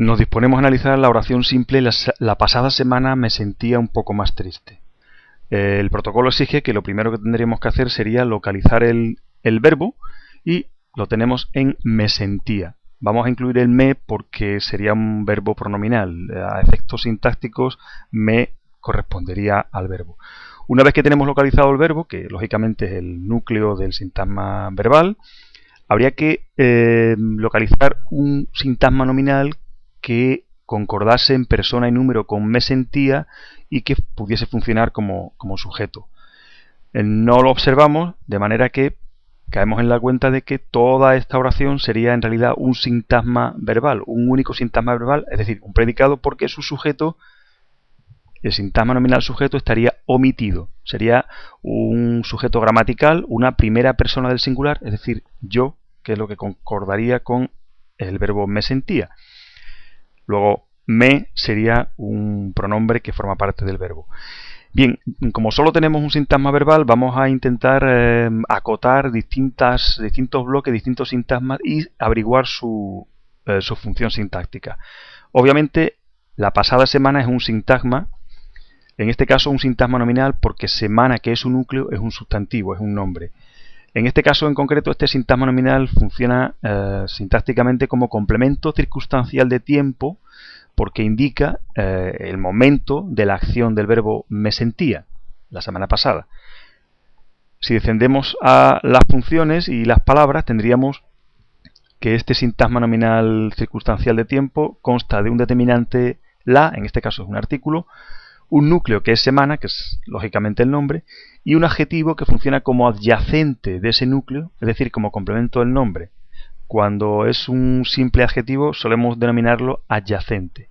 Nos disponemos a analizar la oración simple la, pasada semana me sentía un poco más triste. El protocolo exige que lo primero que tendríamos que hacer sería localizar el, verbo y lo tenemos en me sentía. Vamos a incluir el me porque sería un verbo pronominal. A efectos sintácticos me correspondería al verbo. Una vez que tenemos localizado el verbo, que lógicamente es el núcleo del sintagma verbal, habría que eh, localizar un sintagma nominal que concordase en persona y número con me sentía y que pudiese funcionar como, sujeto. Eh, no lo observamos, de manera que caemos en la cuenta de que toda esta oración sería en realidad un sintagma verbal, un único sintagma verbal, es decir, un predicado porque su sujeto, el sintagma nominal sujeto estaría omitido. Sería un sujeto gramatical, una primera persona del singular, es decir, yo, que es lo que concordaría con el verbo me sentía. Luego, me sería un pronombre que forma parte del verbo. Bien, como solo tenemos un sintagma verbal, vamos a intentar eh, acotar distintas, distintos bloques, distintos sintagmas y averiguar su, eh, su función sintáctica. Obviamente, la pasada semana es un sintagma, en este caso un sintagma nominal porque semana, que es un núcleo, es un sustantivo, es un nombre. En este caso en concreto, este sintagma nominal funciona eh, sintácticamente como complemento circunstancial de tiempo porque indica eh, el momento de la acción del verbo me sentía la semana pasada. Si descendemos a las funciones y las palabras, tendríamos que este sintagma nominal circunstancial de tiempo consta de un determinante la, en este caso es un artículo, un núcleo que es semana, que es lógicamente el nombre, y un adjetivo que funciona como adyacente de ese núcleo, es decir, como complemento del nombre. Cuando es un simple adjetivo solemos denominarlo adyacente.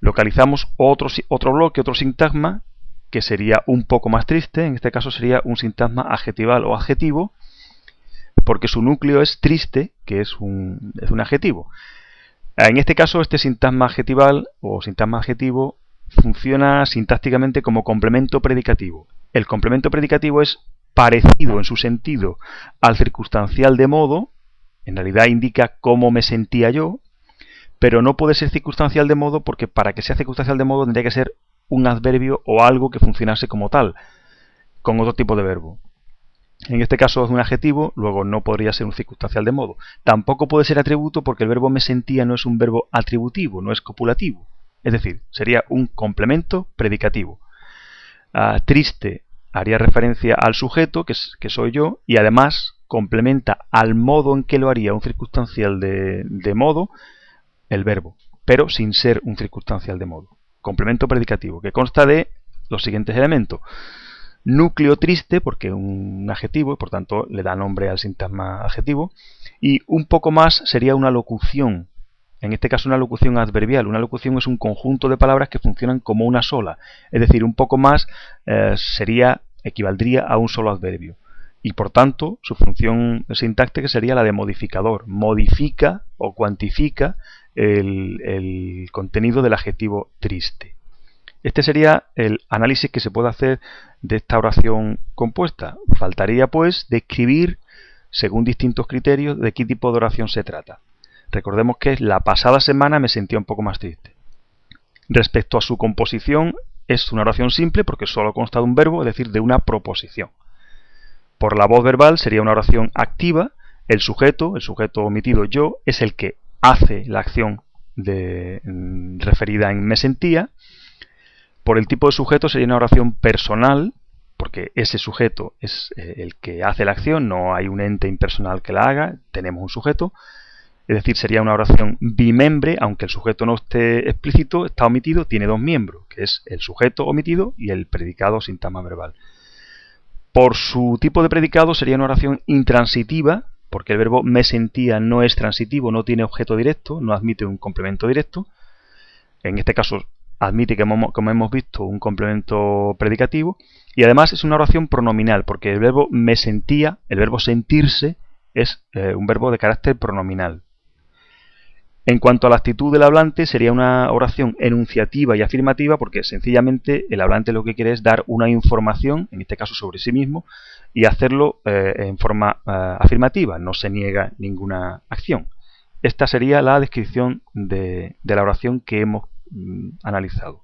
Localizamos otro, otro bloque, otro sintagma, que sería un poco más triste, en este caso sería un sintagma adjetival o adjetivo, porque su núcleo es triste, que es un, es un adjetivo. En este caso, este sintagma adjetival o sintagma adjetivo funciona sintácticamente como complemento predicativo. El complemento predicativo es parecido en su sentido al circunstancial de modo, en realidad indica cómo me sentía yo, pero no puede ser circunstancial de modo porque para que sea circunstancial de modo tendría que ser un adverbio o algo que funcionase como tal, con otro tipo de verbo. En este caso es un adjetivo, luego no podría ser un circunstancial de modo. Tampoco puede ser atributo porque el verbo me sentía no es un verbo atributivo, no es copulativo. Es decir, sería un complemento predicativo. Ah, triste haría referencia al sujeto, que, soy yo, y además complementa al modo en que lo haría un circunstancial de, modo el verbo, pero sin ser un circunstancial de modo. Complemento predicativo, que consta de los siguientes elementos. Núcleo triste, porque es un adjetivo, y por tanto le da nombre al sintagma adjetivo. Y un poco más sería una locución, en este caso una locución adverbial. Una locución es un conjunto de palabras que funcionan como una sola. Es decir, un poco más eh, sería, equivaldría a un solo adverbio. Y por tanto, su función sintáctica sería la de modificador. Modifica o cuantifica el, el contenido del adjetivo triste. Este sería el análisis que se puede hacer de esta oración compuesta. Faltaría pues describir, según distintos criterios, de qué tipo de oración se trata. Recordemos que la pasada semana me sentía un poco más triste. Respecto a su composición, es una oración simple porque solo consta de un verbo, es decir, de una proposición. Por la voz verbal sería una oración activa. El sujeto, el sujeto omitido yo, es el que hace la acción mm, referida en me sentía. Por el tipo de sujeto sería una oración personal, porque ese sujeto es eh, el que hace la acción, no hay un ente impersonal que la haga, tenemos un sujeto. Es decir, sería una oración bimembre, aunque el sujeto no esté explícito, está omitido, tiene dos miembros, que es el sujeto omitido y el predicado sintagma verbal. Por su tipo de predicado sería una oración intransitiva, porque el verbo me sentía no es transitivo, no tiene objeto directo, no admite un complemento directo. En este caso admite, como hemos visto, un complemento predicativo. Y además es una oración pronominal, porque el verbo me sentía, el verbo sentirse, es eh, un verbo de carácter pronominal. En cuanto a la actitud del hablante, sería una oración enunciativa y afirmativa porque sencillamente el hablante lo que quiere es dar una información, en este caso sobre sí mismo, y hacerlo eh, en forma eh, afirmativa, no se niega ninguna acción. esta sería la descripción de, la oración que hemos mm, analizado.